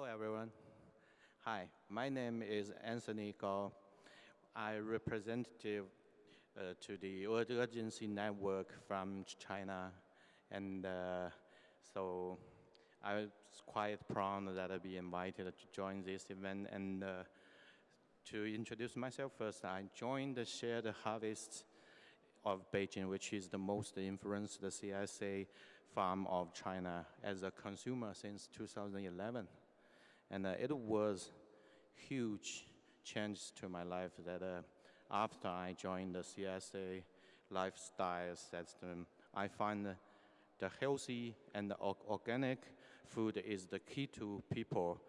Hello, everyone. Hi, my name is Anthony Gao. I representative uh, to the Urgenci network from China, and uh, so I was quite proud that I be invited to join this event. And uh, to introduce myself first, I joined the Shared Harvest of Beijing, which is the most influenced CSA farm of China as a consumer since 2011. And uh, it was huge change to my life that uh, after I joined the CSA lifestyle system, I find the healthy and the organic food is the key to people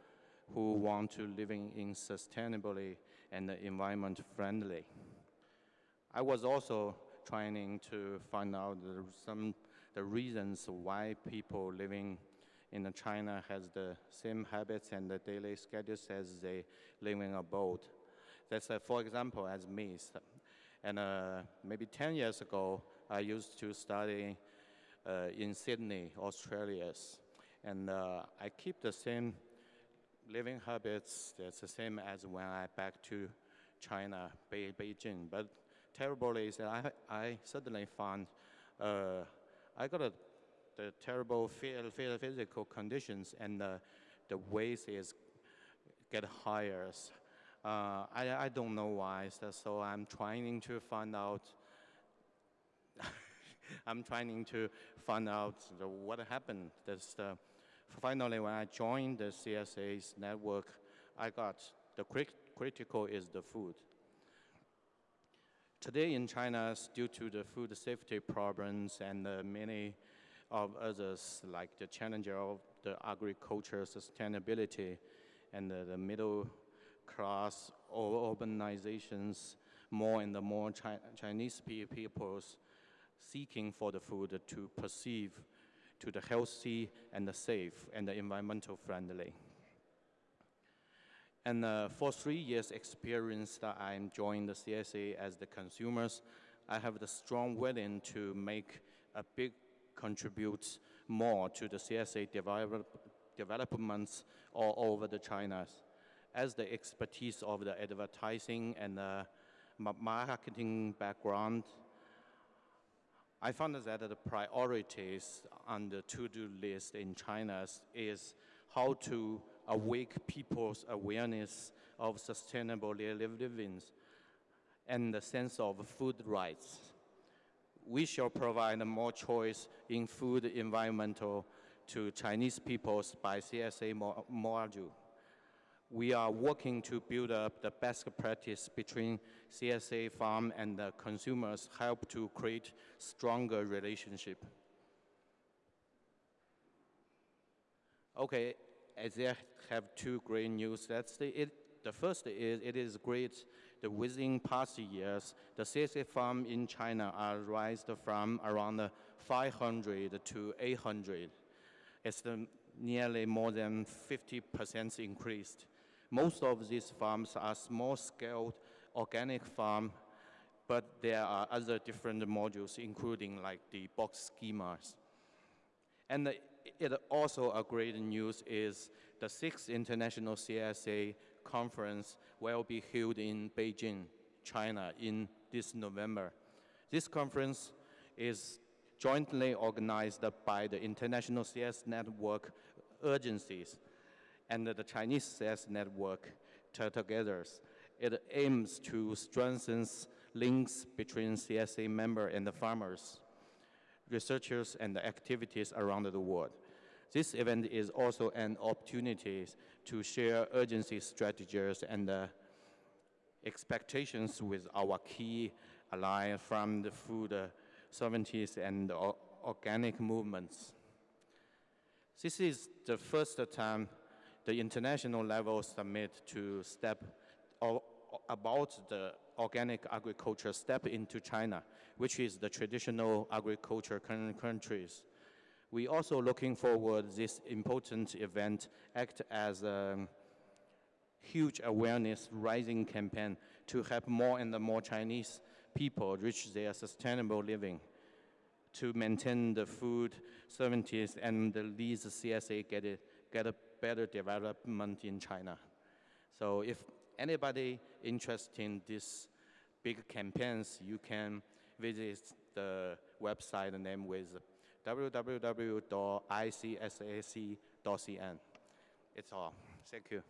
who want to living in sustainably and environment friendly. I was also trying to find out some the reasons why people living in China has the same habits and the daily schedules as they living abroad. That's uh, for example as me. And uh, maybe 10 years ago, I used to study uh, in Sydney, Australia. And uh, I keep the same living habits, that's the same as when I back to China, Be Beijing. But terribly is that I, I suddenly found uh, I got a, the terrible physical conditions and uh, the weight is get higher. Uh, I, I don't know why, so, I'm trying to find out I'm trying to find out the, what happened. That's the, finally, when I joined the CSA's network, I got the crit critical is the food. Today in China, due to the food safety problems and uh, many of others, like the challenge of the agriculture sustainability and uh, the middle class or urbanizations, more and more Chi Chinese peoples seeking for the food to perceive to the healthy and the safe and the environmental friendly. And uh, for three years experience that I'm joining the CSA as the consumers, I have the strong willing to make a big contribute more to the CSA develop, developments all over the China. As the expertise of the advertising and the marketing background I found that the priorities on the to-do list in China is how to awake people's awareness of sustainable living and the sense of food rights. We shall provide more choice in food environmental to Chinese peoples by CSA module we are working to build up the best practice between CSA farm and the consumers, help to create stronger relationship. Okay, as I have two great news. That's the, it, the first is it is great that within past years, the CSA farm in China are raised from around 500 to 800. It's the nearly more than 50% increased. Most of these farms are small-scale organic farm, but there are other different modules, including like the box schemas. And it also a great news is the sixth international CSA conference will be held in Beijing, China in this November. This conference is jointly organized by the International CS Network Urgenci and the Chinese sales network together. It aims to strengthen links between CSA members and the farmers, researchers, and the activities around the world. This event is also an opportunity to share urgency strategies and uh, expectations with our key allies from the food uh, sovereignty and organic movements. This is the first time the international level summit to step about the organic agriculture step into China, which is the traditional agriculture countries. We also looking forward this important event act as a huge awareness raising campaign to help more and more Chinese people reach their sustainable living to maintain the food sovereignty and lead the CSA get, it, get a better development in China. So if anybody interested in these big campaigns, you can visit the website named with www.icsac.cn. It's all. Thank you.